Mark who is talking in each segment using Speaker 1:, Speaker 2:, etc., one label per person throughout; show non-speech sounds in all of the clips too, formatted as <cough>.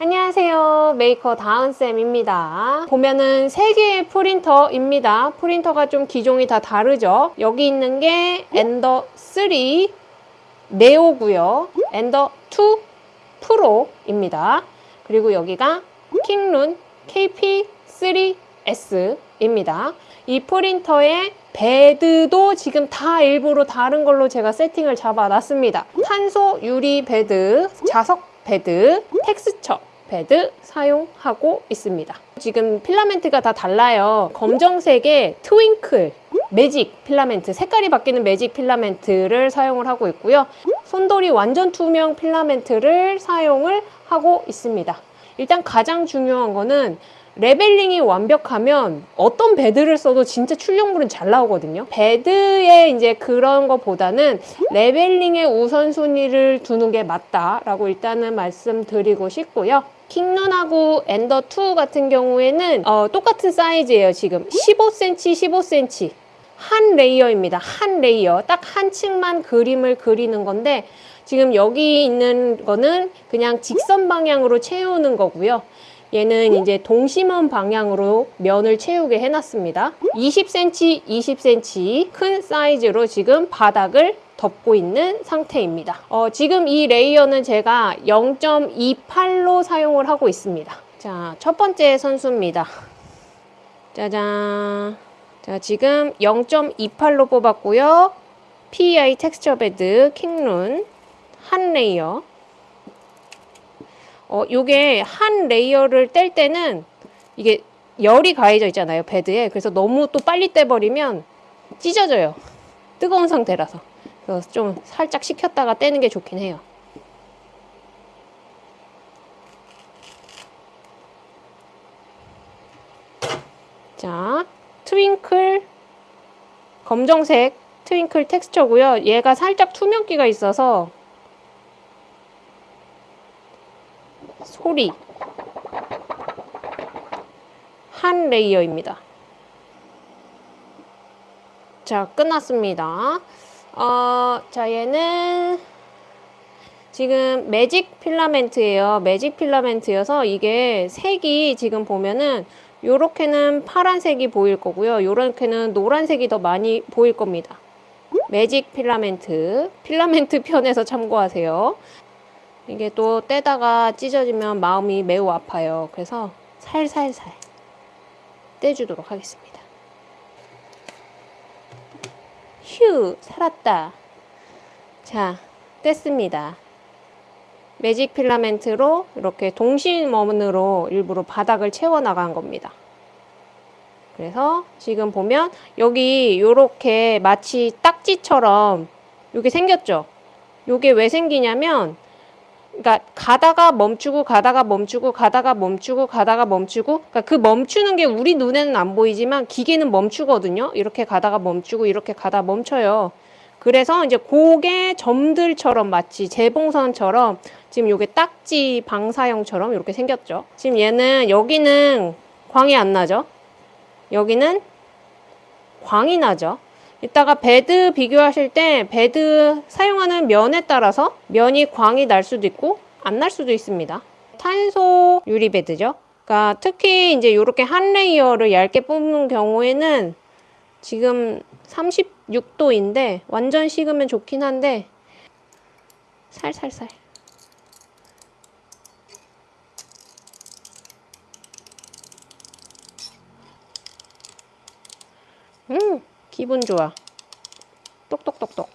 Speaker 1: 안녕하세요. 메이커 다은쌤입니다. 보면은 3개의 프린터입니다. 프린터가 좀 기종이 다 다르죠? 여기 있는 게 Ender 3 Neo고요. Ender 2 Pro입니다. 그리고 여기가 Kingroon KP3S입니다. 이 프린터의 베드도 지금 다 일부러 다른 걸로 제가 세팅을 잡아 놨습니다. 탄소 유리 베드 자석 베드 텍스처 패드 사용하고 있습니다. 지금 필라멘트가 다 달라요. 검정색의 twinkle 매직 필라멘트, 색깔이 바뀌는 매직 필라멘트를 사용을 하고 있고요. 손돌이 완전 투명 필라멘트를 사용을 하고 있습니다. 일단 가장 중요한 거는 leveling이 완벽하면 어떤 베드를 써도 진짜 출력물은 잘 나오거든요. 베드에 이제 그런 것보다는 leveling에 우선순위를 두는 게 맞다라고 일단은 말씀드리고 싶고요. Kingroon하고 Ender 2 같은 경우에는 어, 똑같은 사이즈예요. 지금 15cm, 15cm 한 layer입니다. 한 layer. 딱 한 층만 그림을 그리는 건데 지금 여기 있는 거는 그냥 직선 방향으로 채우는 거고요. 얘는 이제 동심원 방향으로 면을 채우게 해놨습니다. 20cm, 20cm 큰 사이즈로 지금 바닥을 덮고 있는 상태입니다. 어, 지금 이 layer는 제가 0.28로 사용을 하고 있습니다. 자, 첫 번째 선수입니다. 짜잔. 자, 지금 0.28로 뽑았고요. PEI texture 베드 Kingroon 한 layer 어, 요게 한 layer를 뗄 때는 이게 열이 가해져 있잖아요, 베드에. 그래서 너무 또 빨리 떼버리면 찢어져요. 뜨거운 상태라서. 그래서 좀 살짝 식혔다가 떼는 게 좋긴 해요. 자, twinkle 검정색 twinkle texture고요. 얘가 살짝 투명기가 있어서 소리 한 layer입니다. 자, 끝났습니다. 어, 자, 얘는 지금 매직 필라멘트예요. 매직 필라멘트여서 이게 색이 지금 보면은 요렇게는 파란색이 보일 거고요. 요렇게는 노란색이 더 많이 보일 겁니다. 매직 필라멘트. 필라멘트 <laughs> 편에서 참고하세요. 이게 또 떼다가 찢어지면 마음이 매우 아파요. 그래서 살살살 떼주도록 하겠습니다. 휴! 살았다. 자, 뗐습니다. 매직 필라멘트로 이렇게 동심원으로 일부러 바닥을 채워 나간 겁니다. 그래서 지금 보면 여기 이렇게 마치 딱지처럼 이게 생겼죠? 이게 왜 생기냐면 그러니까 가다가 멈추고 가다가 멈추고 가다가 멈추고 가다가 멈추고 그러니까 그 멈추는 게 우리 눈에는 안 보이지만 기계는 멈추거든요. 이렇게 가다가 멈추고 이렇게 가다 멈춰요. 그래서 이제 고개 점들처럼 마치 재봉선처럼 지금 요게 딱지 방사형처럼 이렇게 생겼죠. 지금 얘는 여기는 광이 안 나죠. 여기는 광이 나죠. 이따가 베드 비교하실 때 베드 사용하는 면에 따라서 면이 광이 날 수도 있고 안 날 수도 있습니다. 탄소 유리 베드죠. 그러니까 특히 이제 이렇게 한 layer를 얇게 뽑는 경우에는 지금 36도인데 완전 식으면 좋긴 한데 살살살 음 기분 좋아. 똑똑똑똑.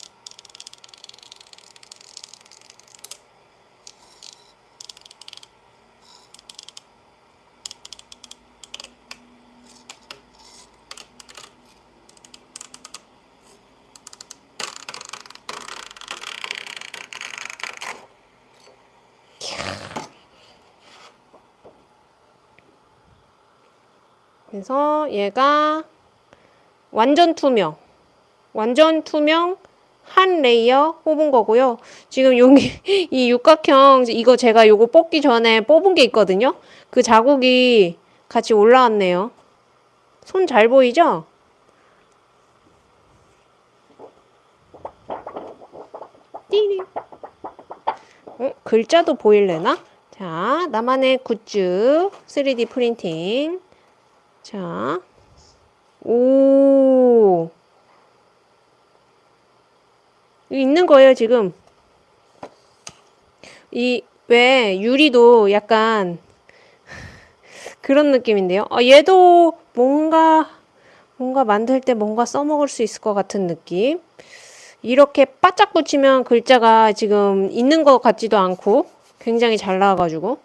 Speaker 1: 그래서 얘가 완전 투명 완전 투명 한 layer 뽑은 거고요. 지금 여기 <laughs> 이 육각형 이거 제가 요거 뽑기 전에 뽑은 게 있거든요. 그 자국이 같이 올라왔네요. 손 잘 보이죠? 띠리. 어, 글자도 보일래나? 자, 나만의 굿즈 3D 프린팅. 자, 오. 이거 있는 거예요, 지금. 이, 왜, 유리도 약간 그런 느낌인데요. 아, 얘도 뭔가, 뭔가 만들 때 뭔가 써먹을 수 있을 것 같은 느낌. 이렇게 바짝 붙이면 글자가 지금 있는 것 같지도 않고 굉장히 잘 나와가지고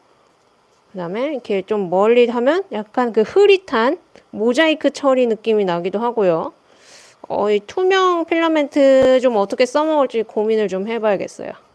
Speaker 1: 그 다음에 이렇게 좀 멀리 하면 약간 그 흐릿한 모자이크 처리 느낌이 나기도 하고요. 어, 이 투명 필라멘트 좀 어떻게 써먹을지 고민을 좀 해봐야겠어요.